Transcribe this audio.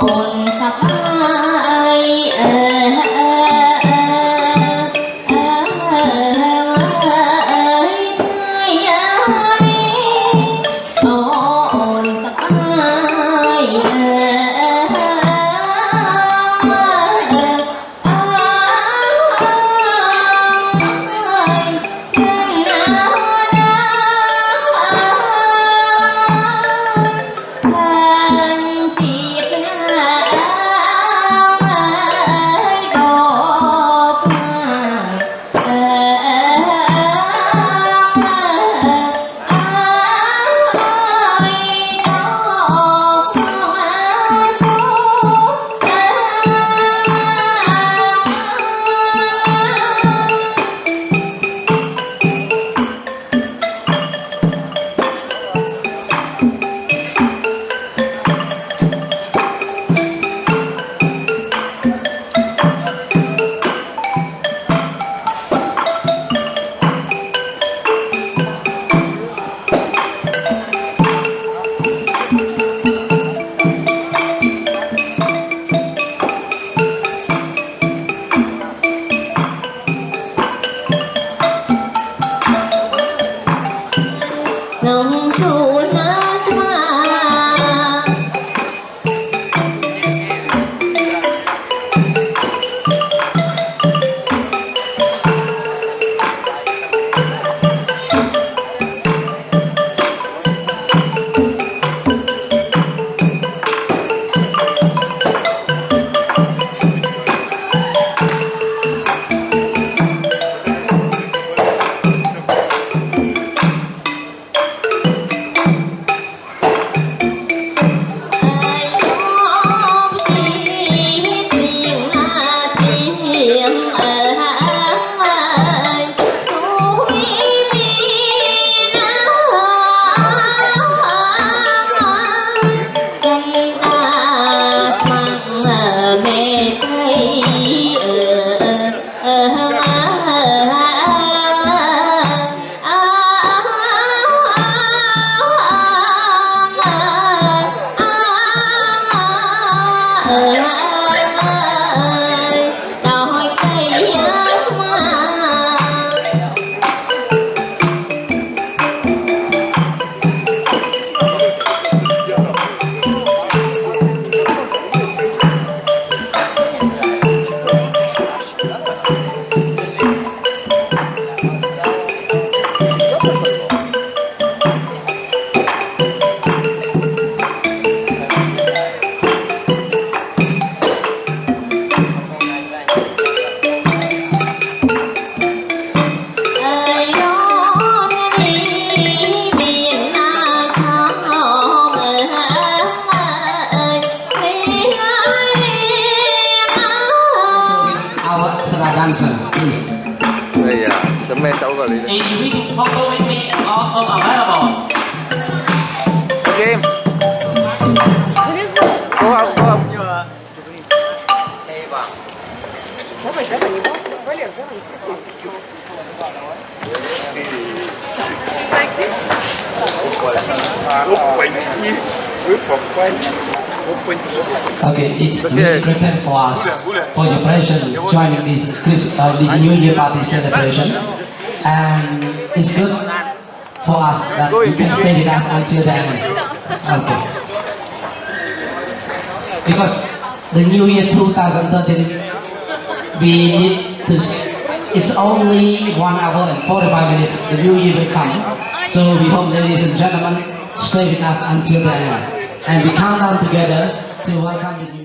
Oh. Đòi answer, please. Đây à, chấm me cháu vào đấy. A unique photo is also available. Okay. Cô học, cô học. Давай, давай, не бойся. Валер, давай, не стесняйся. Like this? Okay, it's really important for us for your preparation joining this Chris, uh, the New Year party celebration, and it's good for us that you can stay with us until the end. Okay. Because the New Year 2013, we need to. It's only one hour and 45 minutes. The New Year will come, so we hope, ladies and gentlemen, stay with us until the end, and we count down together to welcome the New.